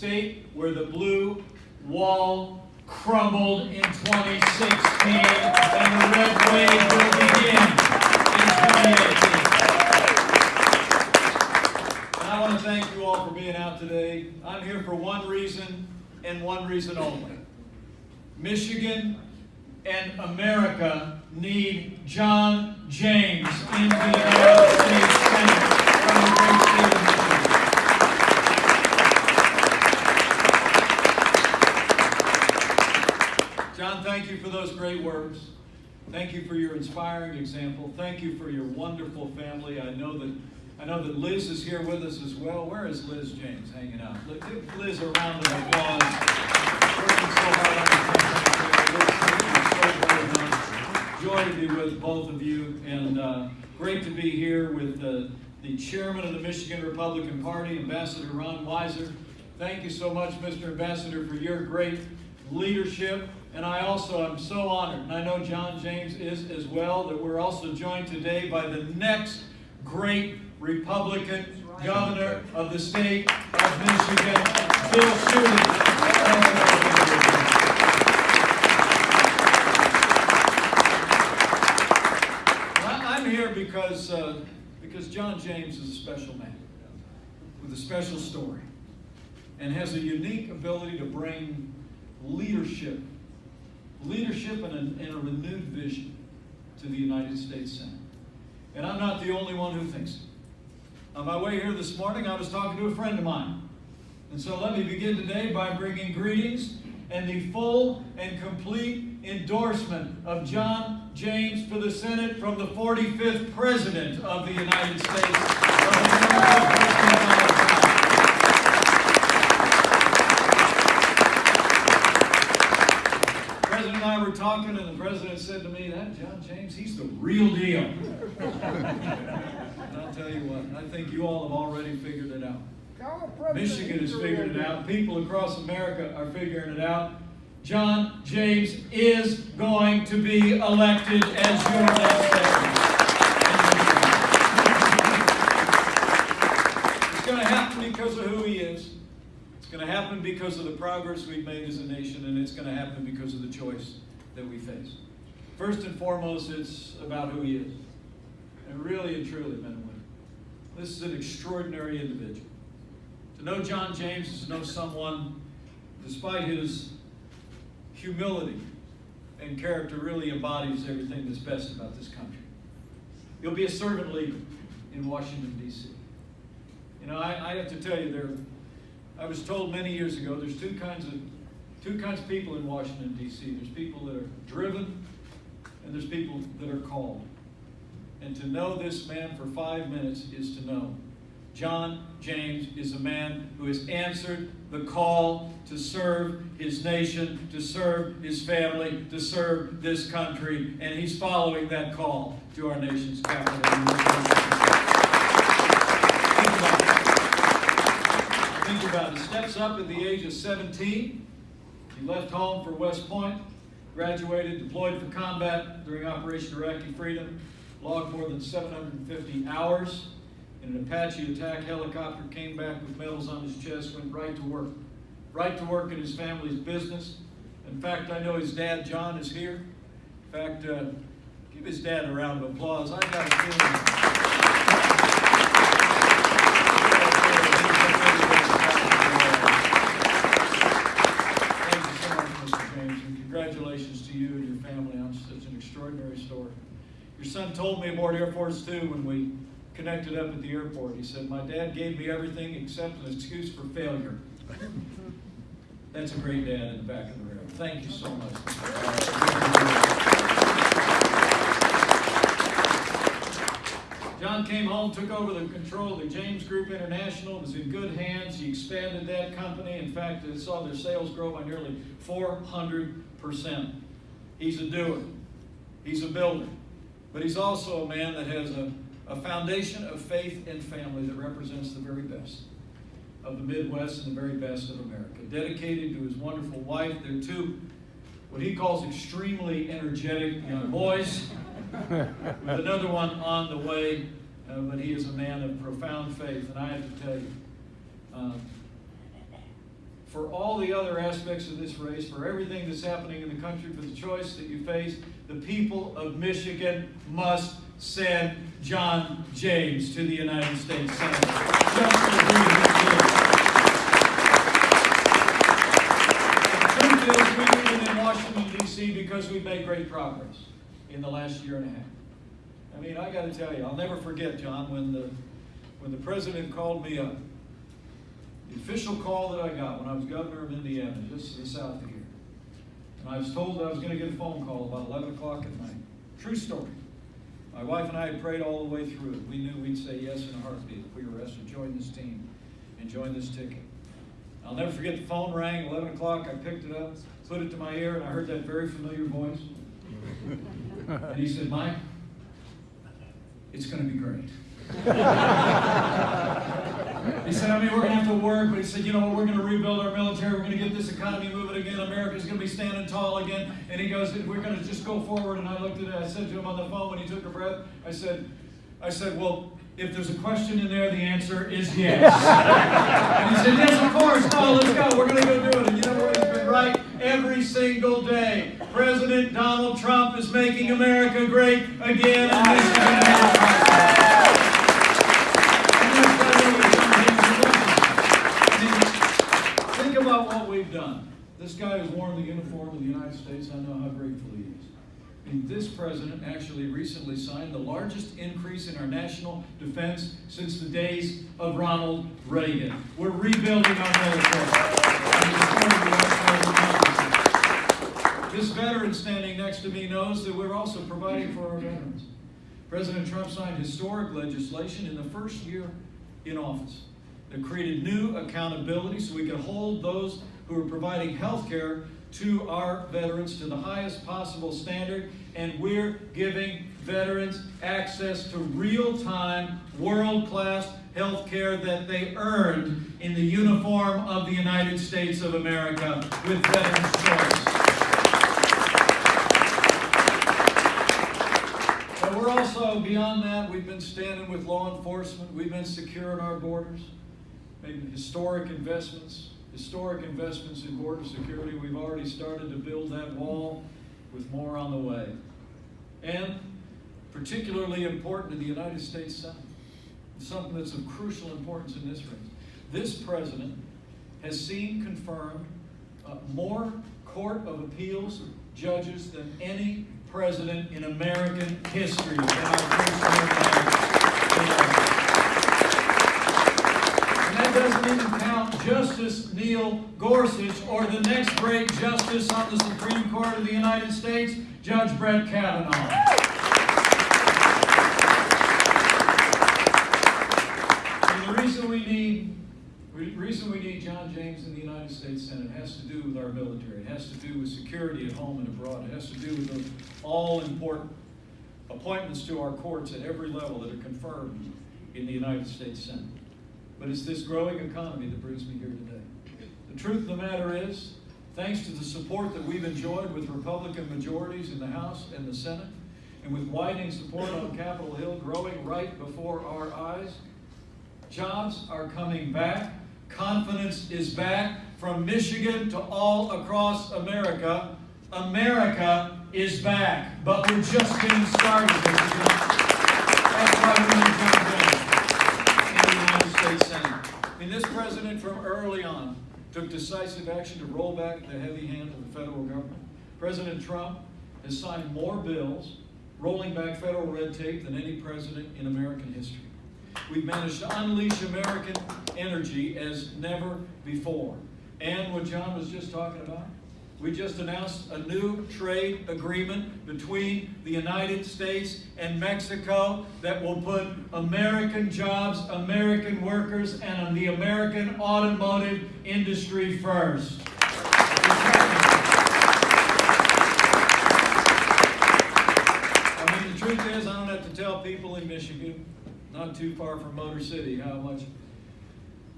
state where the blue wall crumbled in 2016 and the red wave will begin in 2018. And I want to thank you all for being out today. I'm here for one reason and one reason only. Michigan and America need John James in the United States Senate from the great state of Michigan. John, thank you for those great words. Thank you for your inspiring example. Thank you for your wonderful family. I know that I know that Liz is here with us as well. Where is Liz James hanging out? Give Liz a round of applause. Working so hard. Joy to be with both of you, and uh, great to be here with the chairman of the Michigan Republican Party, Ambassador Ron Weiser. Thank you so much, Mr. Ambassador, for your great leadership. And I also am so honored, and I know John James is as well, that we're also joined today by the next great Republican governor of the state of Michigan, Bill Schuette. I'm here because, uh, because John James is a special man with a special story and has a unique ability to bring leadership, leadership and a, and a renewed vision to the United States Senate. And I'm not the only one who thinks it. On my way here this morning, I was talking to a friend of mine. And so let me begin today by bringing greetings and the full and complete endorsement of John James for the Senate from the 45th President of the United States of America, President Donald Trump. The President and I were talking, and the President said to me, that John James, he's the real deal. And I'll tell you what, I think you all have already figured it out. Michigan has figured it out. People across America are figuring it out. John James is going to be elected as your next president. It's going to happen because of who he is. It's going to happen because of the progress we've made as a nation, and it's going to happen because of the choice that we face. First and foremost, it's about who he is. And really and truly, men and women, this is an extraordinary individual. To know John James is to know someone, despite his humility and character, really embodies everything that's best about this country. He'll be a servant leader in Washington, D.C. You know, I, I have to tell you, there, I was told many years ago, there's two kinds of two kinds of people in Washington, D.C. There's people that are driven, and there's people that are called. And to know this man for five minutes is to know. John James is a man who has answered the call to serve his nation, to serve his family, to serve this country, and he's following that call to our nation's capital. Think about it. Think about it. Steps up at the age of 17. He left home for West Point, graduated, deployed for combat during Operation Iraqi Freedom, logged more than 750 hours in an Apache attack helicopter, came back with medals on his chest, went right to work. Right to work in his family's business. In fact, I know his dad, John, is here. In fact, uh, give his dad a round of applause. I got a feeling. Thank you so much, Mr. James, and congratulations to you and your family on such an extraordinary story. Your son told me aboard Air Force Two when we connected up at the airport. He said, "My dad gave me everything except an excuse for failure." That's a great dad in the back of the room. Thank you so much. John came home, took over the control of the James Group International, was in good hands. He expanded that company. In fact, it saw their sales grow by nearly 400%. He's a doer. He's a builder. But he's also a man that has a, a foundation of faith and family that represents the very best of the Midwest and the very best of America. Dedicated to his wonderful wife, their two, what he calls extremely energetic young boys, with another one on the way. uh, but he is a man of profound faith, and I have to tell you, um, for all the other aspects of this race, for everything that's happening in the country, for the choice that you face, the people of Michigan must send John James to the United States Senate. To. The truth is, we it in Washington DC because we've made great progress in the last year and a half. I mean, I gotta tell you, I'll never forget, John, when the, when the president called me up. The official call that I got when I was governor of Indiana, just to the south of here. And I was told that I was gonna get a phone call about eleven o'clock at night. True story. My wife and I had prayed all the way through it. We knew we'd say yes in a heartbeat if we were asked to join this team and join this ticket. I'll never forget the phone rang, eleven o'clock, I picked it up, put it to my ear, and I heard that very familiar voice. And he said, Mike, it's gonna be great. He said, I mean, we're gonna have to work, but he said, you know what, we're gonna rebuild our military, we're gonna get this economy moving again, America's gonna be standing tall again. And he goes, we're gonna just go forward, and I looked at it, I said to him on the phone when he took a breath, I said, I said, well, if there's a question in there, the answer is yes. And he said, yes, of course, no, let's go, we're gonna go do it. And you know what, he's been right every single day. President Donald Trump is making America great again, and Michigan is about what we've done. This guy has worn the uniform of the United States. I know how grateful he is. And this president actually recently signed the largest increase in our national defense since the days of Ronald Reagan. We're rebuilding our military. This veteran standing next to me knows that we're also providing for our veterans. President Trump signed historic legislation in the first year in office that created new accountability so we can hold those who are providing health care to our veterans to the highest possible standard. And we're giving veterans access to real-time, world-class health care that they earned in the uniform of the United States of America with Veterans Choice. But we're also, beyond that, we've been standing with law enforcement, we've been securing our borders, making historic investments, historic investments in border security. We've already started to build that wall with more on the way. And particularly important to the United States Senate, something that's of crucial importance in this race. This president has seen confirmed uh, more Court of Appeals judges than any president in American history in our first term. And that doesn't even count Justice Neil Gorsuch or the next great justice on the Supreme Court of the United States, Judge Brett Kavanaugh. And the reason we need, reason we need John James in the United States Senate has to do with our military. It has to do with security at home and abroad. It has to do with those all-important appointments to our courts at every level that are confirmed in the United States Senate. But it's this growing economy that brings me here today. The truth of the matter is, thanks to the support that we've enjoyed with Republican majorities in the House and the Senate, and with widening support on Capitol Hill growing right before our eyes, jobs are coming back, confidence is back from Michigan to all across America. America is back, but we're just getting started. That's why we mean, this president from early on took decisive action to roll back the heavy hand of the federal government. President Trump has signed more bills rolling back federal red tape than any president in American history. We've managed to unleash American energy as never before. And what John was just talking about, we just announced a new trade agreement between the United States and Mexico that will put American jobs, American workers, and the American automotive industry first. I mean, the truth is, I don't have to tell people in Michigan, not too far from Motor City, how much,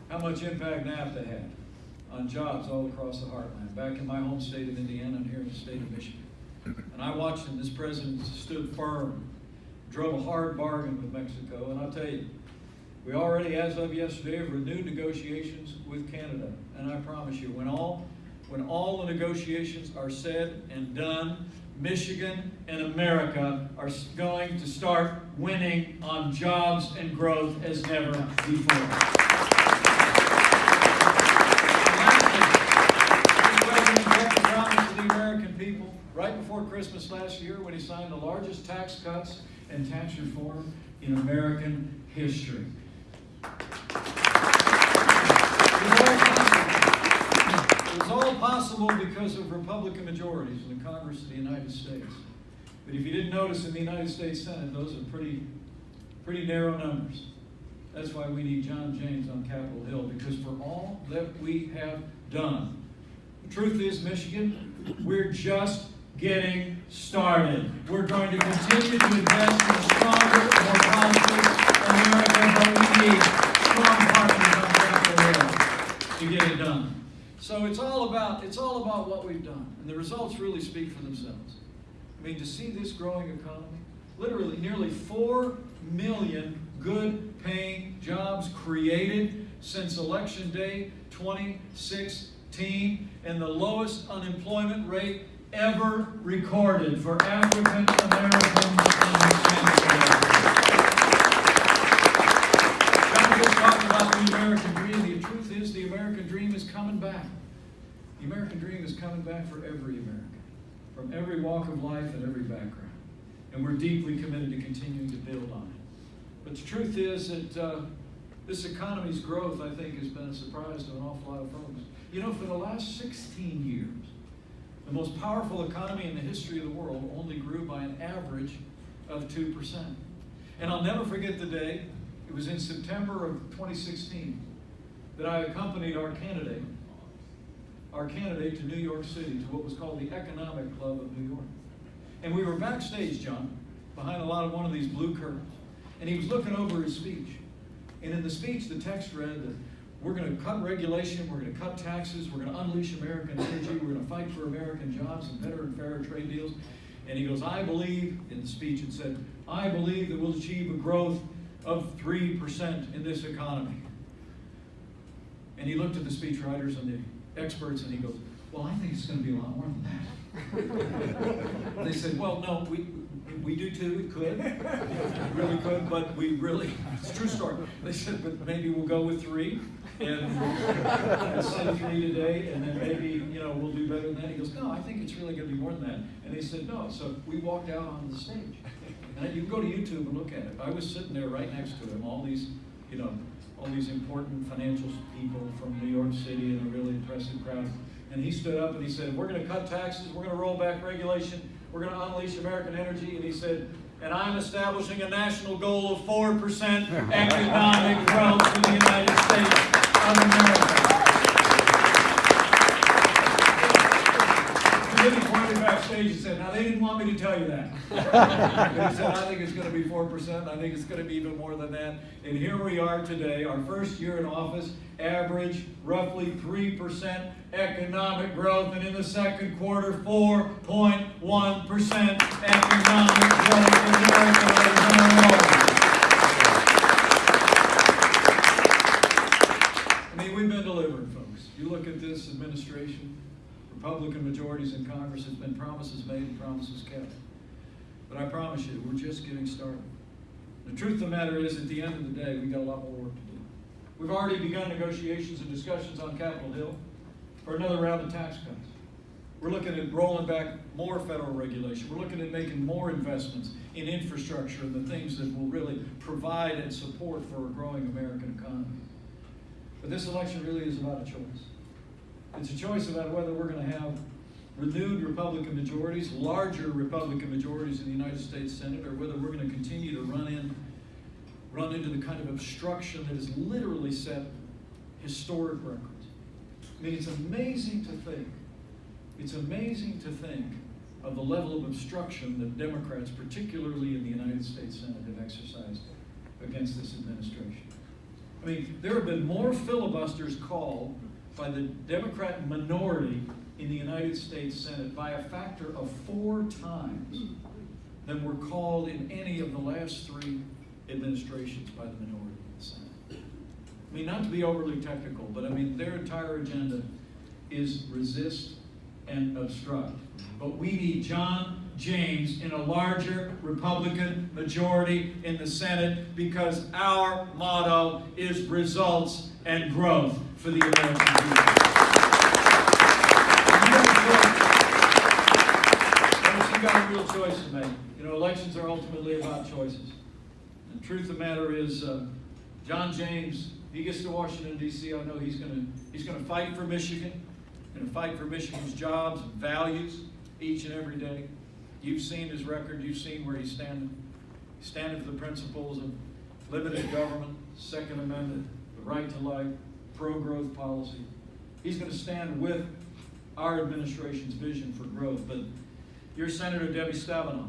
how much impact NAFTA had on jobs all across the heartland. Back in my home state of Indiana and here in the state of Michigan. And I watched him, this president stood firm drove a hard bargain with Mexico, and I'll tell you, we already, as of yesterday, have renewed negotiations with Canada. And I promise you, when all, when all the negotiations are said and done, Michigan and America are going to start winning on jobs and growth as never before. The President kept the promise to the American people right before Christmas last year when he signed the largest tax cuts and tax reform in American history. It was all possible. Because of Republican majorities in the Congress of the United States. But if you didn't notice in the United States Senate, those are pretty, pretty narrow numbers. That's why we need John James on Capitol Hill, because for all that we have done, the truth is, Michigan, we're just getting started. We're going to continue to invest in stronger, more prosperous America, but we need strong partners on Capitol Hill to get it done. So it's all about it's all about what we've done, and the results really speak for themselves. I mean, to see this growing economy, literally nearly four million good-paying jobs created since election day 2016, and the lowest unemployment rate ever recorded for African Americans and Hispanic. John just talked about the American dream. The truth is, the American dream is coming back. The American dream is coming back for every American, from every walk of life and every background. And we're deeply committed to continuing to build on it. But the truth is that uh, this economy's growth, I think, has been a surprise to an awful lot of folks. You know, for the last 16 years, the most powerful economy in the history of the world only grew by an average of 2%. And I'll never forget the day, it was in September of 2016, that I accompanied our candidate, our candidate to New York City, to what was called the Economic Club of New York. And we were backstage, John, behind a lot of one of these blue curtains. And he was looking over his speech. And in the speech, the text read that we're going to cut regulation, we're going to cut taxes, we're going to unleash American energy, we're going to fight for American jobs and better and fairer trade deals. And he goes, I believe, in the speech it said, I believe that we'll achieve a growth of 3% in this economy. And he looked at the speechwriters and the experts and he goes, Well, I think it's going to be a lot more than that. they said, Well, no, we, we do too, it could. Really could, but we really, it's true story. They said, But maybe we'll go with three. And I said three today, and then maybe, you know, we'll do better than that. He goes, No, I think it's really going to be more than that. And they said, No. So we walked out on the stage. And you can go to YouTube and look at it. I was sitting there right next to him, all these, you know, all these important financial people from New York City and a really impressive crowd. And he stood up and he said, We're going to cut taxes, we're going to roll back regulation, we're going to unleash American energy. And he said, And I'm establishing a national goal of 4% economic growth in the United States of America. And then he pointed backstage and said, Now, they didn't want me to tell you that. He said, I think it's going to be 4%. I think it's going to be even more than that. And here we are today, our first year in office, average roughly 3% economic growth. And in the second quarter, 4.1% economic growth in America, ladies and. I mean, we've been delivering, folks. You look at this administration, Republican majorities in Congress, has been promises made and promises kept. But I promise you, we're just getting started. The truth of the matter is, at the end of the day, we've got a lot more work to do. We've already begun negotiations and discussions on Capitol Hill for another round of tax cuts. We're looking at rolling back more federal regulation. We're looking at making more investments in infrastructure and the things that will really provide and support for a growing American economy. But this election really is about a choice. It's a choice about whether we're going to have renewed Republican majorities, larger Republican majorities in the United States Senate, or whether we're going to continue to run in, run into the kind of obstruction that has literally set historic records. I mean, it's amazing to think. It's amazing to think of the level of obstruction that Democrats, particularly in the United States Senate, have exercised against this administration. I mean, there have been more filibusters called by the Democrat minority in the United States Senate by a factor of four times than were called in any of the last three administrations by the minority in the Senate. I mean, not to be overly technical, but I mean, their entire agenda is resist and obstruct. But we need John James in a larger Republican majority in the Senate because our motto is results and growth for the American people. Folks, you got real to make. You know, elections are ultimately about choices. And the truth of the matter is, uh, John James, he gets to Washington D.C. I know he's going to he's to fight for Michigan, going to fight for Michigan's jobs and values each and every day. You've seen his record. You've seen where he's standing. He's standing for the principles of limited government, Second Amendment, the right to life, pro-growth policy. He's going to stand with our administration's vision for growth. But your Senator Debbie Stabenow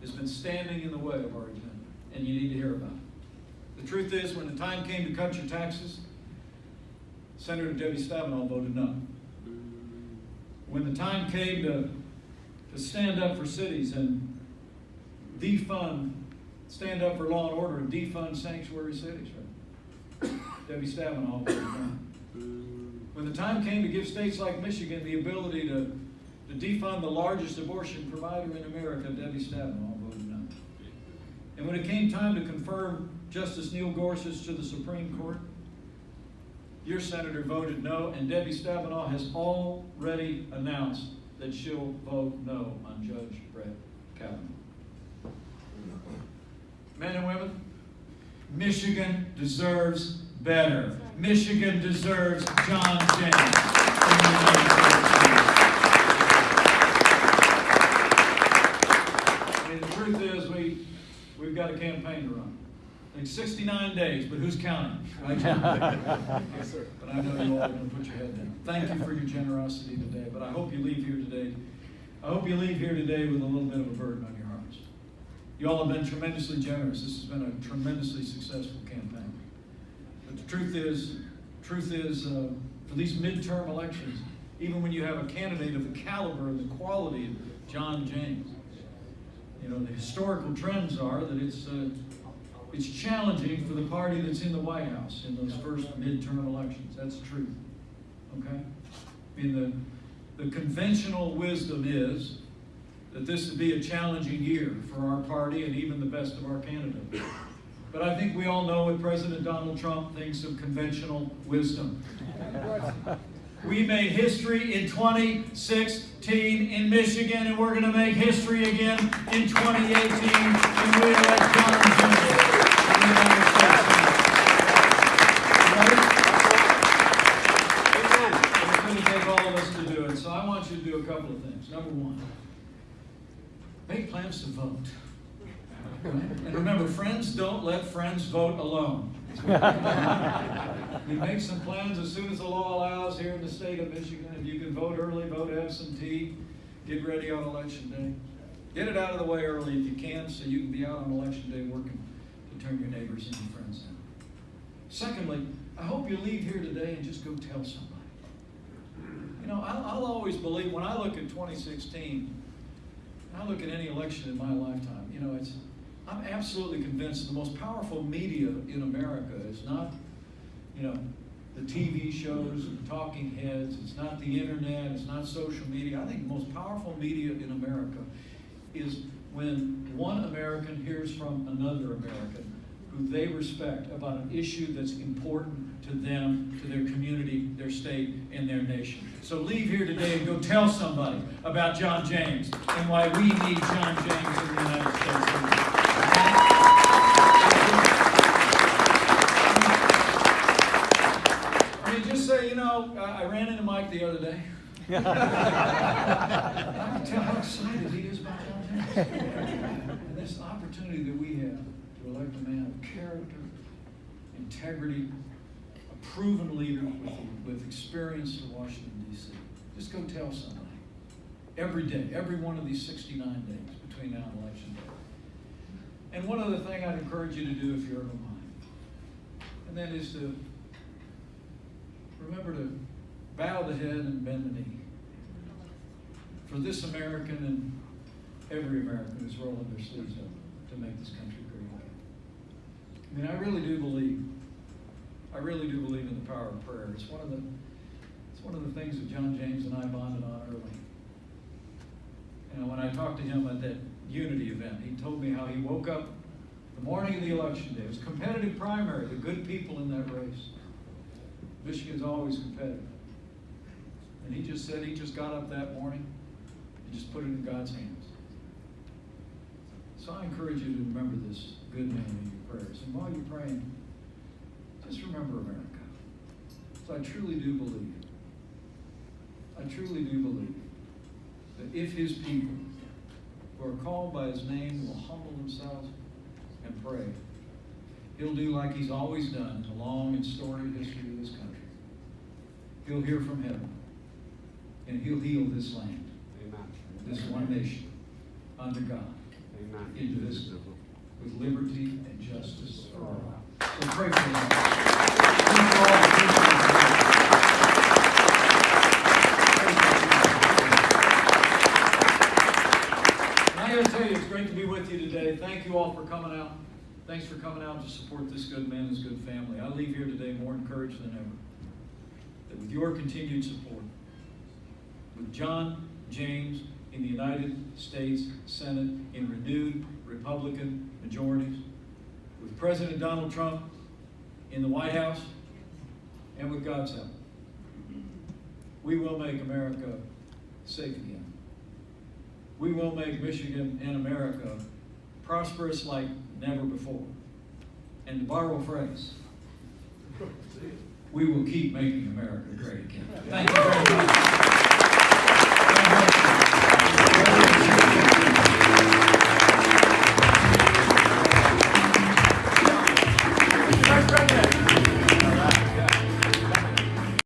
has been standing in the way of our agenda, and you need to hear about it. The truth is, when the time came to cut your taxes, Senator Debbie Stabenow voted no. When the time came to, to stand up for cities and defund, stand up for law and order and defund sanctuary cities, right? Debbie Stabenow. When the time came to give states like Michigan the ability to, to defund the largest abortion provider in America, Debbie Stabenow voted no. And when it came time to confirm Justice Neil Gorsuch to the Supreme Court, your senator voted no, and Debbie Stabenow has already announced that she'll vote no on Judge Brett Kavanaugh. Men and women, Michigan deserves better. Michigan deserves John James. in the truth is, we, we've got a campaign to run. I think 69 days, but who's counting? Right? yes, sir. But I know you all are going to put your head down. Thank you for your generosity today, but I hope you leave here today. I hope you leave here today with a little bit of a burden on your. You all have been tremendously generous. This has been a tremendously successful campaign. But the truth is, truth is, uh, for these midterm elections, even when you have a candidate of the caliber and the quality of John James, you know, the historical trends are that it's uh, it's challenging for the party that's in the White House in those first midterm elections. That's the truth. Okay? I mean, the, the conventional wisdom is that this would be a challenging year for our party and even the best of our candidates. But I think we all know what President Donald Trump thinks of conventional wisdom. We made history in 2016 in Michigan, and we're going to make history again in 2018 when we Right? It's going to take all of us to do it. So I want you to do a couple of things. Number one, make plans to vote. And remember, friends don't let friends vote alone. we make some plans as soon as the law allows here in the state of Michigan. If you can vote early, vote absentee, get ready on election day. Get it out of the way early if you can so you can be out on election day working to turn your neighbors and your friends in. Secondly, I hope you leave here today and just go tell somebody. You know, I'll, I'll always believe when I look at 2016, I look at any election in my lifetime, you know, it's, I'm absolutely convinced the most powerful media in America is not, you know, the TV shows and talking heads, it's not the internet, it's not social media. I think the most powerful media in America is when one American hears from another American who they respect about an issue that's important to them, to their community, their state, and their nation. So leave here today and go tell somebody about John James and why we need John James in the United States. I mean, just say, you know, I ran into Mike the other day. I can tell how excited he is about John James. And this opportunity that we have to elect a man of character, integrity, proven leader with, with experience in Washington, D.C. Just go tell somebody. Every day, every one of these 69 days between now and election day. And one other thing I'd encourage you to do if you're of a mind, and that is to remember to bow the head and bend the knee. For this American and every American is rolling their sleeves up to make this country great again. I mean, I really do believe, I really do believe in the power of prayer. It's one of the, it's one of the things that John James and I bonded on early. You know, when I talked to him at that unity event, he told me how he woke up the morning of the election day. It was competitive primary, the good people in that race. Michigan's always competitive. And he just said he just got up that morning and just put it in God's hands. So I encourage you to remember this good man in your prayers. And while you're praying, just remember America. So I truly do believe, I truly do believe that if his people who are called by his name will humble themselves and pray, he'll do like he's always done in the long and storied history of this country. He'll hear from heaven, and he'll heal this land, Amen. this one nation, under God, Amen. into this with liberty and justice for all. And I gotta tell you, it's great to be with you today. Thank you all for coming out. Thanks for coming out to support this good man, this good family. I leave here today more encouraged than ever. That with your continued support, with John James in the United States Senate in renewed Republican majorities, with President Donald Trump in the White House, and with God's help, we will make America safe again. We will make Michigan and America prosperous like never before. And to borrow a phrase, we will keep making America great again. Thank you very much.